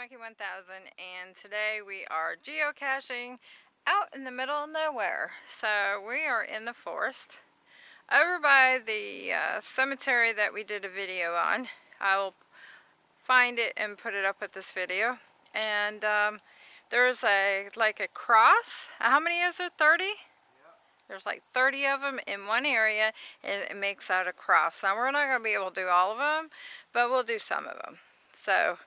Monkey 1000 and today we are geocaching out in the middle of nowhere. So we are in the forest over by the uh, cemetery that we did a video on. I will find it and put it up with this video. And um, there's a like a cross. How many is there? 30? There's like 30 of them in one area and it makes out a cross. Now we're not going to be able to do all of them, but we'll do some of them. So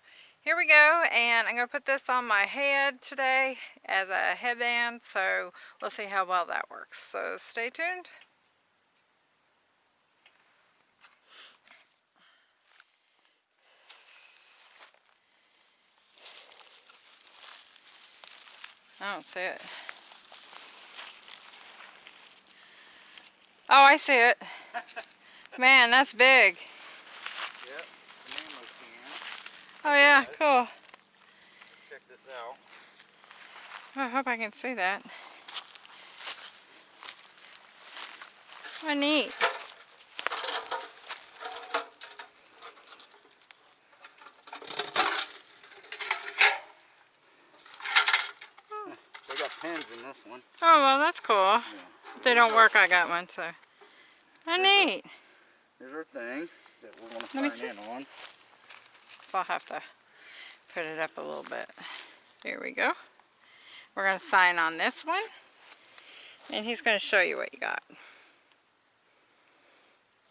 here we go and I'm going to put this on my head today as a headband so we'll see how well that works. So stay tuned. I don't see it. Oh, I see it. Man, that's big. Yep. Oh yeah, cool. Check this out. I hope I can see that. Oh, neat. They got pins in this one. Oh, well, that's cool. Yeah. If they don't work, I got one, so. Oh, neat. Here's our thing that we're going to sign in on. So I'll have to put it up a little bit. There we go. We're going to sign on this one. And he's going to show you what you got.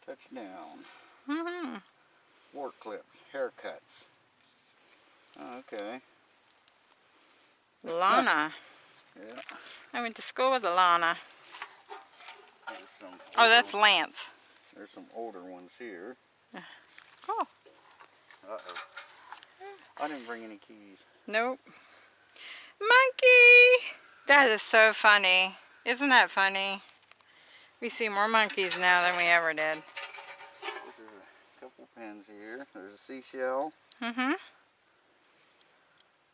Touchdown. Mm -hmm. Work clips. Haircuts. Oh, okay. Lana. Yeah. I went to school with some Oh, that's Lance. There's some older ones here. Cool. Uh-oh. I didn't bring any keys. Nope. Monkey! That is so funny. Isn't that funny? We see more monkeys now than we ever did. There's a couple pins here. There's a seashell. Mm-hmm.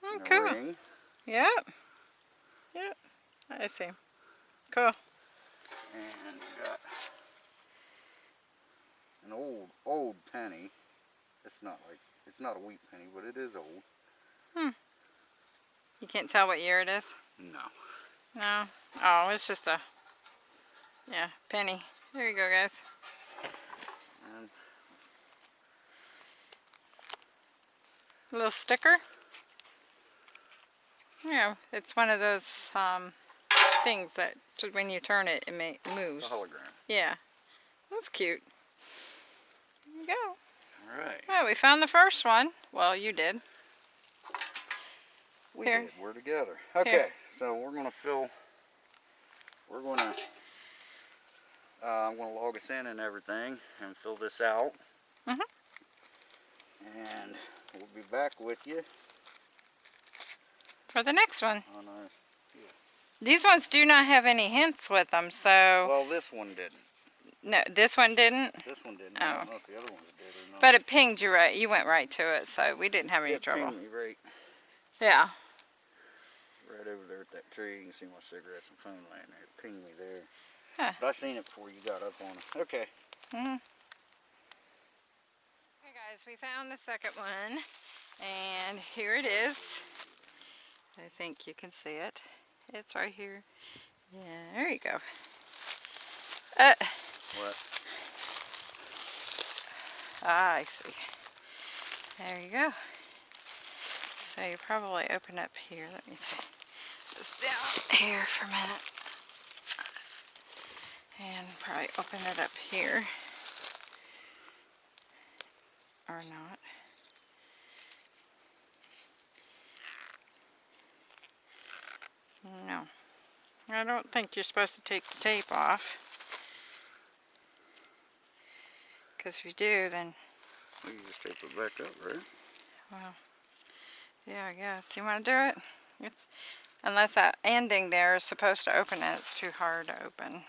Oh, cool. ring. Yep. Yep. I see. Cool. And we got an old, old penny. It's not like, it's not a wheat penny, but it is old. Hmm. You can't tell what year it is? No. No? Oh, it's just a, yeah, penny. There you go, guys. And A little sticker. Yeah, it's one of those um, things that when you turn it, it moves. hologram. Yeah. That's cute. There you go. All right. Well, we found the first one. Well, you did. We Here. did. We're together. Okay. So we're going to fill, we're going to, uh, I'm going to log us in and everything and fill this out. Mhm. And we'll be back with you For the next one. on our, These ones do not have any hints with them, so... well this one didn't. No, this one didn't. This one didn't. I Oh. don't know if the other ones did or not. But it pinged you right. You went right to it, so we didn't have any It trouble. pinged me right, Yeah. right over there at that tree. You can see my cigarettes and phone laying there. It pinged me there. Huh. But I seen it before you got up on it. Okay. Mhm. Okay guys, we found the second one. And here it is. I think you can see it. It's right here. Yeah, there you go. Uh, What? ah, I see. There you go. So you probably open up here. Let me see. This down here for a minute. And probably open it up here. Or not. No. I don't think you're supposed to take the tape off. Because if you do, then, We can just tape it back up, right? well, yeah, I guess. You want to do it? It's Unless that ending there is supposed to open it, it's too hard to open.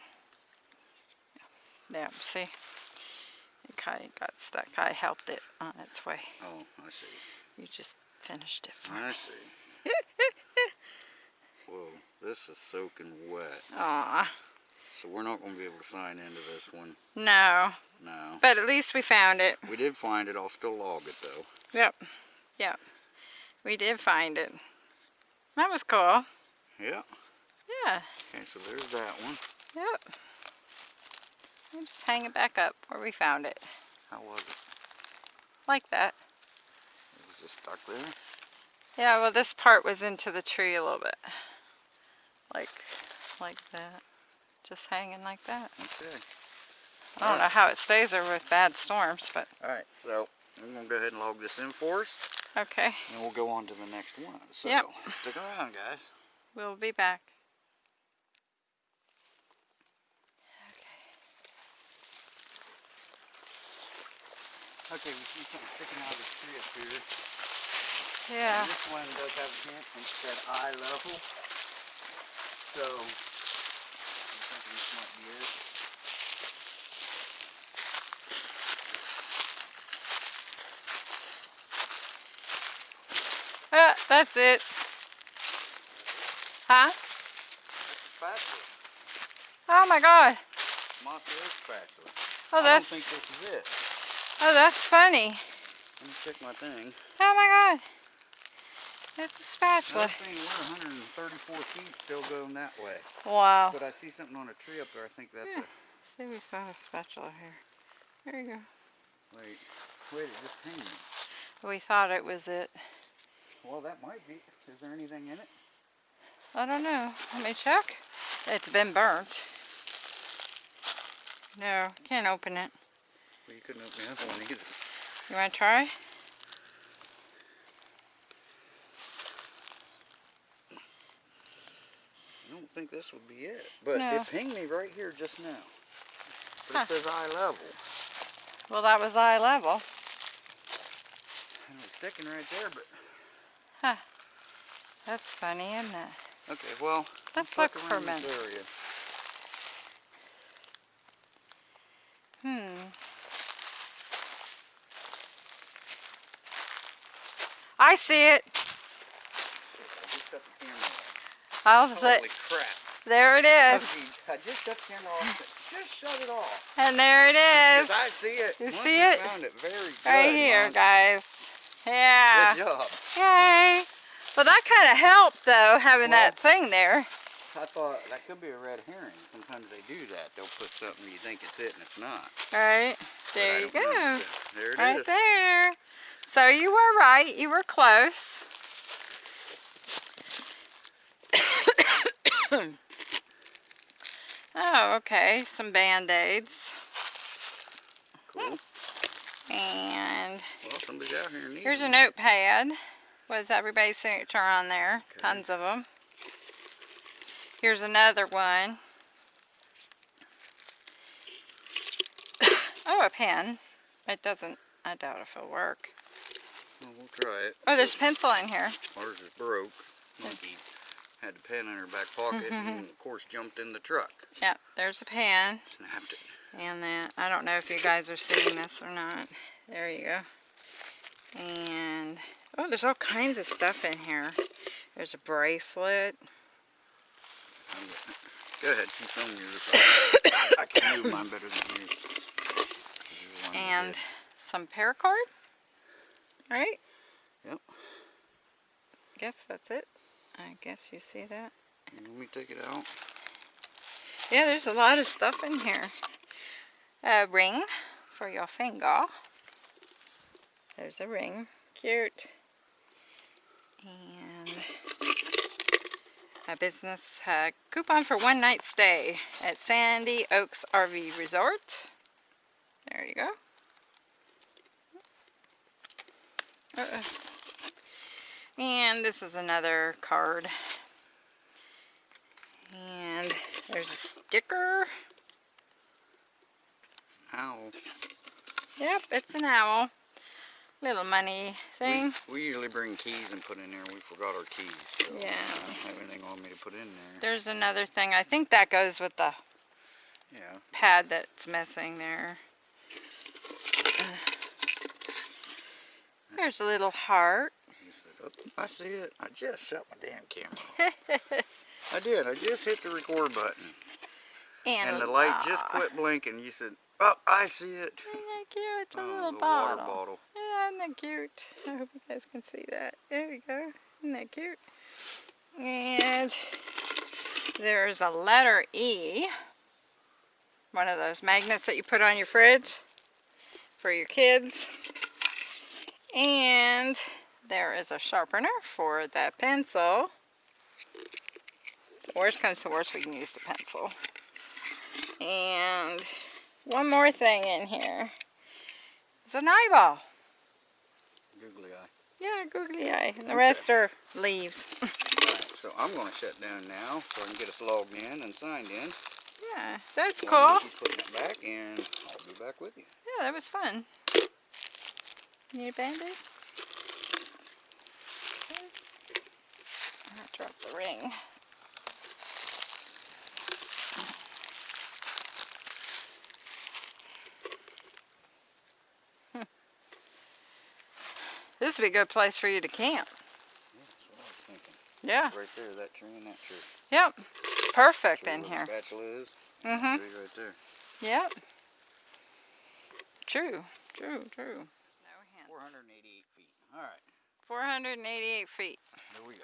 Yeah, see? It kind of got stuck. I helped it on its way. Oh, I see. You just finished it for me. I see. Whoa, this is soaking wet. Aw, So we're not going to be able to sign into this one. no. No. But at least we found it. We did find it. I'll still log it though. Yep. Yep. We did find it. That was cool. Yeah. Yeah. Okay, so there's that one. Yep. We'll just hang it back up where we found it. How was it? Like that. It was just stuck there. Yeah, well this part was into the tree a little bit. Like, like that. Just hanging like that. Okay. I don't know how it stays there with bad storms, but All right, so I'm gonna go ahead and log this in for us, okay. and we'll go on to the next one. So Yep. stick around, guys. We'll be back. Okay, Okay, we see something sticking out of the tree up here. Yeah. And This one does have a hint and said eye level. So, I'm thinking this might be it. Ah, that's it. Huh? Spatula. Oh my god. Oh, I don't that's think this is it. oh, that's funny. Let me check my thing. Oh my god. It's a spatula. That thing, we're 134 feet still going that way. Wow. But I see something on a tree up there. I think that's Yeah. See, we found a spatula here. There you go. Wait, wait, it just pinged. We thought it was it. Well, that might be. Is there anything in it? I don't know. Let me check. It's been burnt. No, can't open it. Well, you couldn't open the other one either. You want to try? I don't think this would be it. But No. it pinged me right here just now. But Huh. it says eye level. Well, that was eye level. And it's sticking right there, but That's funny, isn't it? okay, well, Let's look look for a minute. area. Hmm. I see it. I just cut the camera off. I'll Holy crap. there it is. I just cut the camera off. Just shut it off. And there it is. I see it. You Once see it? it. Very good. Right here, guys. Yeah. Good job. Yay. Well, that kind of helped, though, having Well- that thing there. I thought that could be a red herring. Sometimes they do that. They'll put something you think it's it and it's not. All right. There you know. go. So, There it is. Right there. So you were right. You were close. oh, okay. Some band-aids. Cool. And Well, somebody's out here needing here's a notepad with everybody's signature on there. Okay. Tons of them. Here's another one. oh, a pen. It doesn't, I doubt if it'll work. Well, we'll try it. Oh, there's a pencil in here. Ours is broke. Monkey had the pen in her back pocket mm-hmm, and mm-hmm. of course jumped in the truck. Yeah, there's a pen. Snapped it. And then, I don't know if you guys are seeing this or not. There you go. And, oh, there's all kinds of stuff in here. There's a bracelet. I'm getting it. Go ahead, keep filming yours. I can move mine better than you. You're the one that And some paracord. Right? Yep. Guess that's it. I guess you see that. Let me take it out. Yeah, there's a lot of stuff in here. A ring for your finger. There's a ring. Cute. And a business uh, coupon for one night stay at Sandy Oaks RV Resort. There you go. Uh-uh. And this is another card. And there's a sticker. Ow. Yep, it's an owl. Little money thing. We, we usually bring keys and put in there. We forgot our keys. So Yeah. I don't have anything on me to put in there. There's another thing. I think that goes with the Yeah. pad that's missing there. There's a little heart. Oh, I see it. I just shut my damn camera. I did. I just hit the record button. And, And the light just quit blinking. You said, oh, I see it. Isn't that cute? It's a Oh, little bottle. bottle. Yeah, Isn't that cute? I hope you guys can see that. There we go. Isn't that cute? And there's a letter E. One of those magnets that you put on your fridge for your kids. And there is a sharpener for the pencil. The worst comes to worst, we can use the pencil. And one more thing in here. It's an eyeball. Googly eye. Yeah, googly eye. And the Okay. rest are leaves. Alright, so I'm going to shut down now so I can get us logged in and signed in. yeah, that's cool. Putting it back and I'll be back with you. Yeah, that was fun. Need a band-aid? I dropped the ring. This would be a good place for you to camp. Yeah, that's what I was thinking. Yeah. Right there, that tree and that tree. Yep. Perfect Tree in where here. The spatula is. Mm-hmm. Tree right there. Yep. True. True. True. 488 feet. Alright, 488 feet. here we go.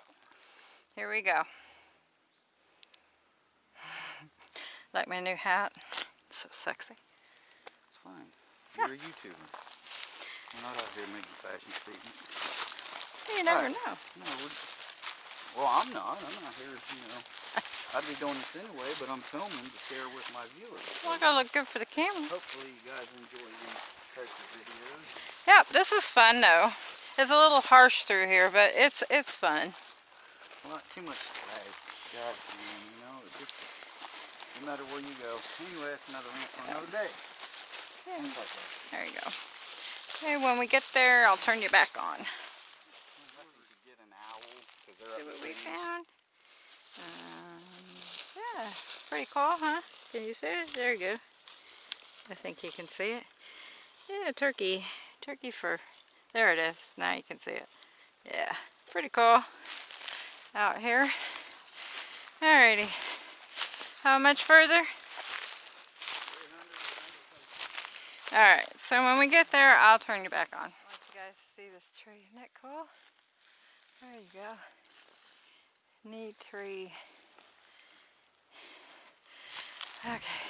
Here we go. like my new hat. So sexy. It's fine. You're a YouTuber. We're not out here making fashion statements. You never Right. know. No, well, I'm not. I'm not here, you know. I'd be doing this anyway, but I'm filming to share with my viewers. So Well, gonna look good for the camera. hopefully you guys enjoy these types of videos. Yep, this is fun though. It's a little harsh through here, but it's it's fun. Well, not too much lag. God, man, you know, just, no matter where you go. Anyway, that's another rant for another day. Things like that. There you go. Okay, when we get there, I'll turn you back on. Maybe we could get an owl, 'cause See what we found. Um, yeah, pretty cool, huh? Can you see it? There you go. I think you can see it. Yeah, turkey. Turkey fur. There it is. Now you can see it. Yeah, pretty cool. Out here. Alrighty. How much further? Alright, so when we get there, I'll turn you back on. I want you guys to see this tree. Isn't that cool? There you go. Neat tree. Okay.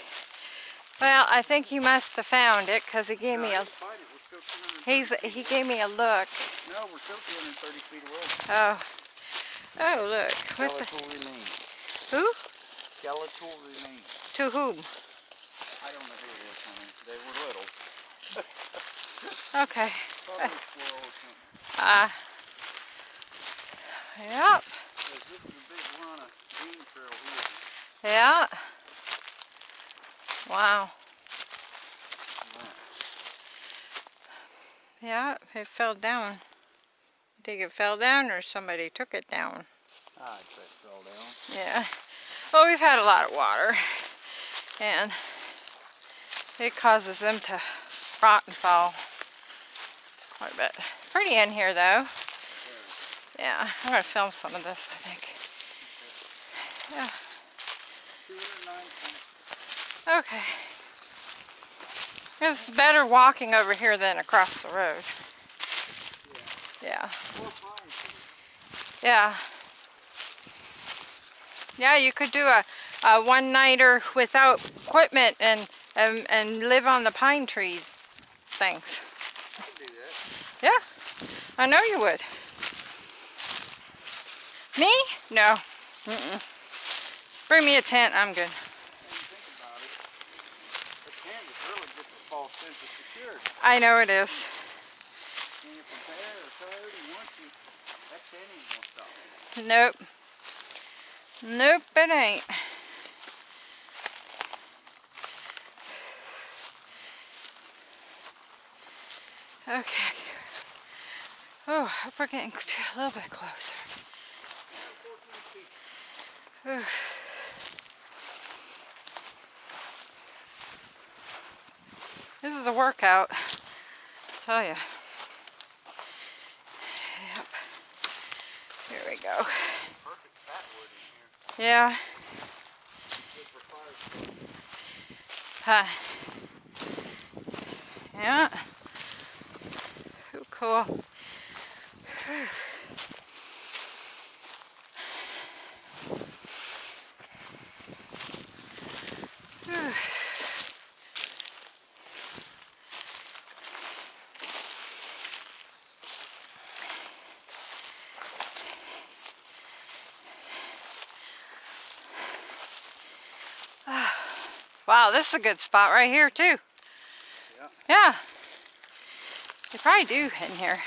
Well, I think he must have found it because he gave No, me a. didn't find it. We're still 230 he's he gave me a look. No, we're still 230 feet away. Oh. Oh, look. What the Skeletal remains. who? Skeletal remains. To whom? I don't know who it is, honey. They were little. Okay. Probably a squirrel or something. Uh Yep. 'Cause this is a big run of game trail here. Yeah. Wow. Yeah, it fell down. You think it fell down or somebody took it down? I'd say it fell down. Yeah. Well, we've had a lot of water. And it causes them to rot and fall a bit. Pretty in here though. Yeah, I'm to film some of this, I think. Yeah. Okay. It's better walking over here than across the road. Yeah. Yeah. Yeah, you could do a, a one-nighter without equipment and, and and live on the pine trees things. I could do that. Yeah, I know you would. Me? No. Mm-mm. Bring me a tent. I'm good. I know it is. Nope. Nope, it ain't. Okay. Oh, hope we're getting a little bit closer. 14 feet. Whew. This is a workout. I tell you. Yep. Here we go. Yeah. Huh. Yeah. Cool. Wow, this is a good spot right here too. Yeah. Yeah. They probably do in here.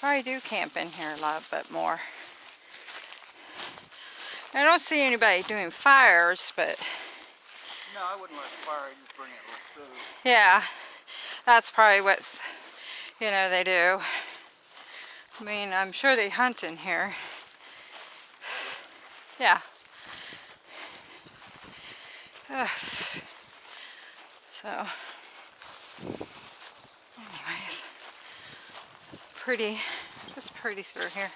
Probably do camp in here a lot but more. I don't see anybody doing fires, but No, I wouldn't let the fire. I just bring it like food. yeah, that's probably what, you know, they do. I mean, I'm sure they hunt in here. Yeah. Ugh. So, pretty, just pretty through here.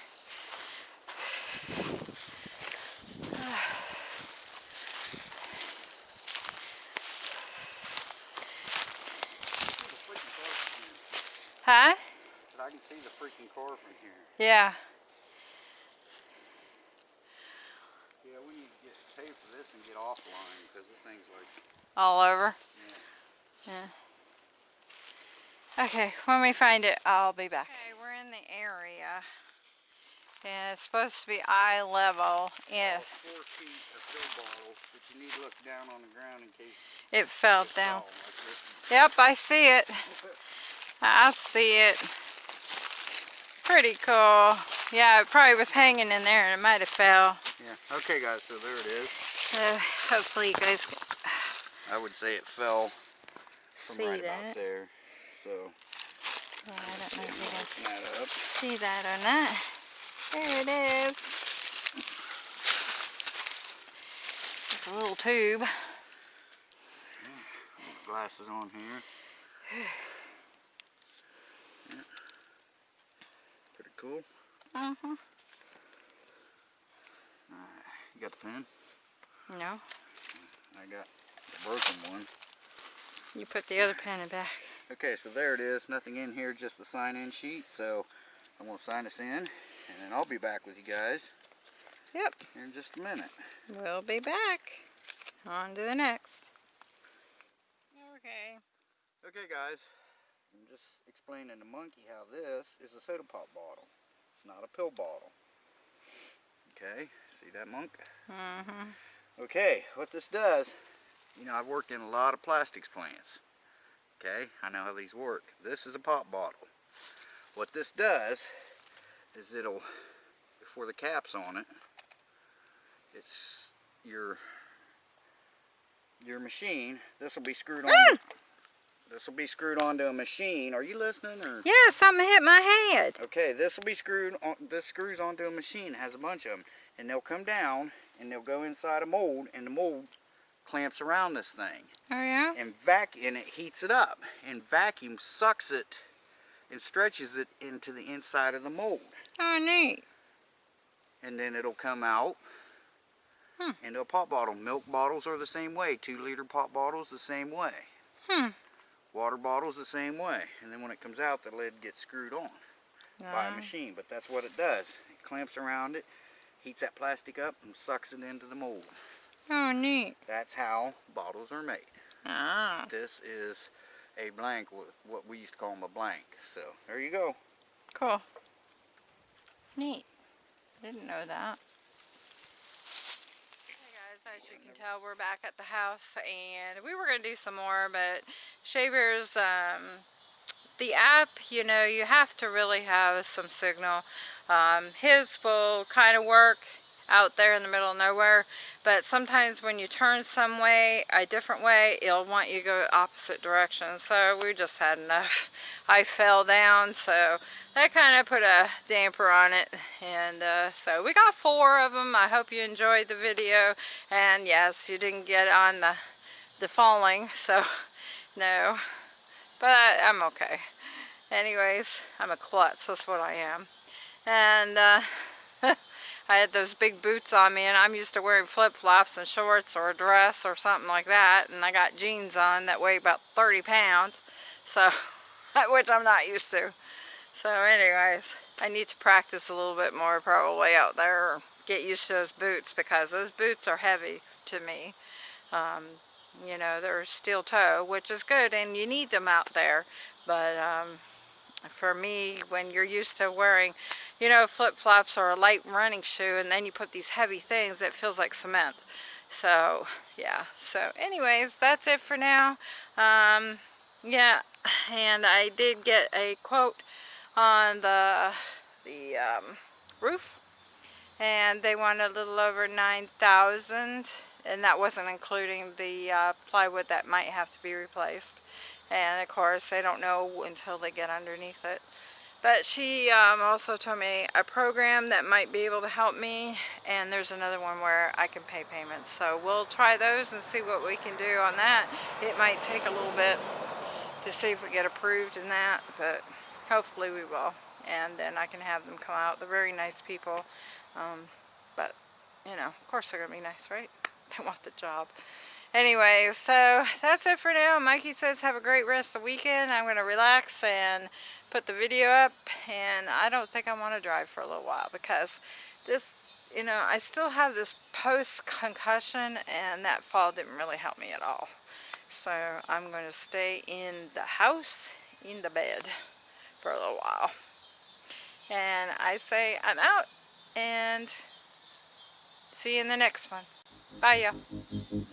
The freaking car from here. Huh? But I can see the freaking car from here. Yeah. Yeah, we need to get paid for this and get offline because this thing's like, All over. yeah. Yeah. Okay, when we find it, I'll be back. Okay, the area. And it's supposed to be eye level if Four feet of bottle, but you need to look down on the ground in case it fell down. like. Yep, I see it. I see it. Pretty cool. Yeah, it probably was hanging in there and it might have fell. Yeah. Okay, guys. So there it is. So hopefully you guys I would say it fell from See right that? about there. So well, I don't know if you guys that see that or not. There it is. It's a little tube. Glasses on here. Yeah. Pretty cool. Uh-huh. You got the pen? No, I got the broken one. you put the other pen in back. Okay, so there it is. Nothing in here, just the sign-in sheet. So I'm going to sign us in, and then I'll be back with you guys Yep, in just a minute. we'll be back. On to the next. Okay. Okay, guys. I'm just explaining to Monkey how this is a soda pop bottle. It's not a pill bottle. Okay, see that, Monk? Mm-hmm. Okay, what this does, you know, I've worked in a lot of plastics plants. Okay, I know how these work. This is a pop bottle. What this does is it'll, before the cap's on it, it's your your machine. This will be screwed on. Mm. This will be screwed onto a machine. Are you listening or? Yeah, something hit my head. Okay, this will be screwed on. This screws onto a machine. It has a bunch of them, and they'll come down and they'll go inside a mold, and the mold clamps around this thing, Oh yeah? and vac and it heats it up, and vacuum sucks it and stretches it into the inside of the mold, Oh neat. and then it'll come out Hmm. into a pop bottle. Milk bottles are the same way. Two liter pop bottles the same way. Hmm. Water bottles the same way, and then when it comes out, the lid gets screwed on. by a Oh. machine, but that's what it does. It clamps around it, heats that plastic up, and sucks it into the mold. Oh neat. That's how bottles are made. Ah. This is a blank, wh- what we used to call them a blank. So there you go. Cool. Neat. I Didn't know that. Hey guys, as you can tell, we're back at the house and we were going to do some more, but Shavers, um, the app, you know, you have to really have some signal. Um, his will kind of work out there in the middle of nowhere, but sometimes when you turn some way, a different way, it'll want you to go opposite direction. So we just had enough. I fell down, so that kind of put a damper on it. And uh, so we got four of them. I hope you enjoyed the video. And yes, you didn't get on the, the falling, so no. But I'm okay. Anyways, I'm a klutz, that's what I am. And uh, I had those big boots on me and I'm used to wearing flip-flops and shorts or a dress or something like that. And I got jeans on that weigh about 30 pounds. So, which I'm not used to. So anyways, I need to practice a little bit more probably out there. Or get used to those boots because those boots are heavy to me. Um, you know, they're steel toe, which is good and you need them out there. But um, for me, when you're used to wearing, you know, flip-flops or a light running shoe and then you put these heavy things, it feels like cement. So, yeah. So anyways, that's it for now. Um, yeah, and I did get a quote on the, the um, roof and they wanted a little over 9,000 and that wasn't including the uh, plywood that might have to be replaced and of course they don't know until they get underneath it but she um, also told me a program that might be able to help me and there's another one where I can pay payments so we'll try those and see what we can do on that it might take a little bit to see if we get approved in that but hopefully we will and then I can have them come out they're very nice people um, but, you know, of course they're going to be nice, right? They want the job. Anyway, so that's it for now. Mikey says have a great rest of the weekend. I'm going to relax and put the video up. And I don't think I want to drive for a little while because this, you know, I still have this post-concussion and that fall didn't really help me at all. So I'm going to stay in the house, in the bed for a little while. And I say I'm out and see you in the next one. Bye, y'all.